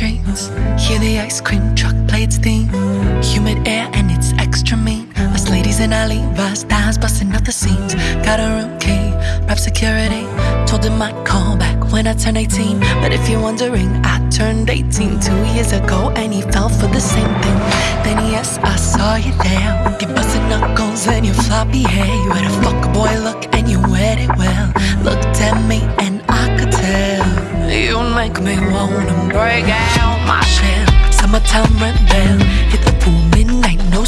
dreams. Hear the ice cream truck play its theme. Humid air and it's extra mean. Us ladies in our Levi's, thighs busting out the seams. Got a room key, rep security. Told him I'd call back when I turned 18. But if you're wondering, I turned 18 two years ago and he fell for the same thing. Then yes, I saw you there with your busted knuckles and your floppy hair. You had a fuck boy look and you wear it well. Looked at me and make me wanna break out my shell. Summertime rebel, hit the pool midnight, no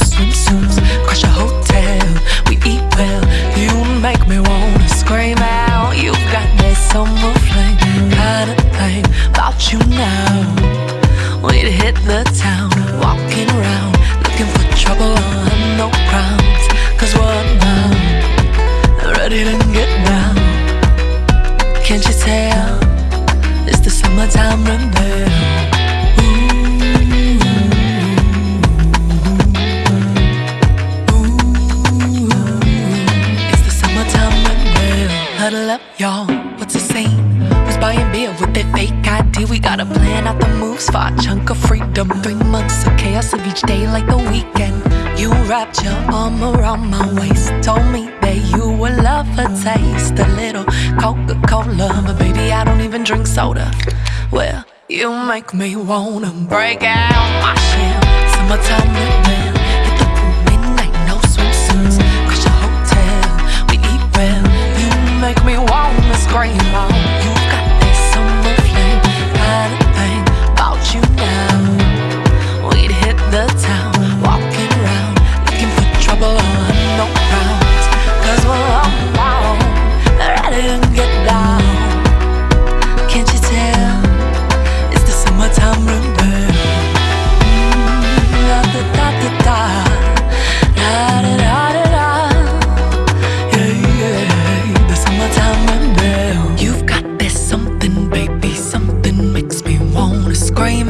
up, y'all. What's the scene? Was buying beer with that fake ID. We gotta plan out the moves for a chunk of freedom. Three months of chaos of each day like the weekend. You wrapped your arm around my waist. Told me that you would love a taste. A little Coca Cola. But baby, I don't even drink soda. Well, you make me wanna break out my shell. Summertime rebel.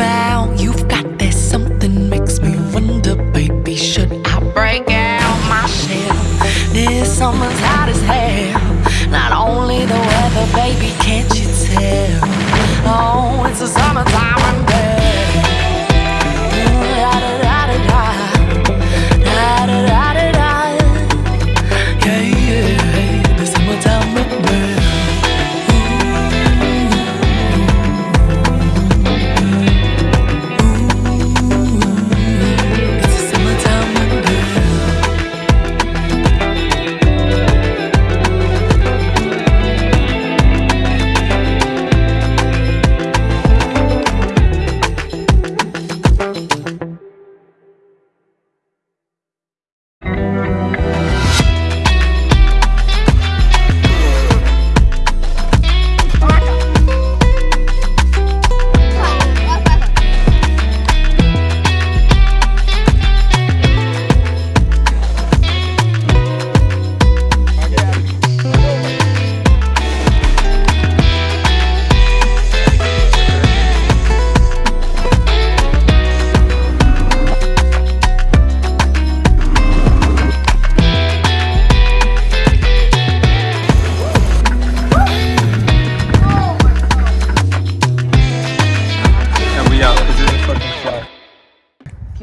Scream out. You've got this something makes me wonder, baby. Should I break out my shell? This summer's hot as hell. Not only the weather, baby, can't you tell? Oh, it's a summertime rebel.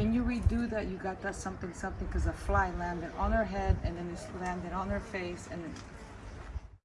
Can you redo that? You got that something something because a fly landed on her head and then it landed on her face and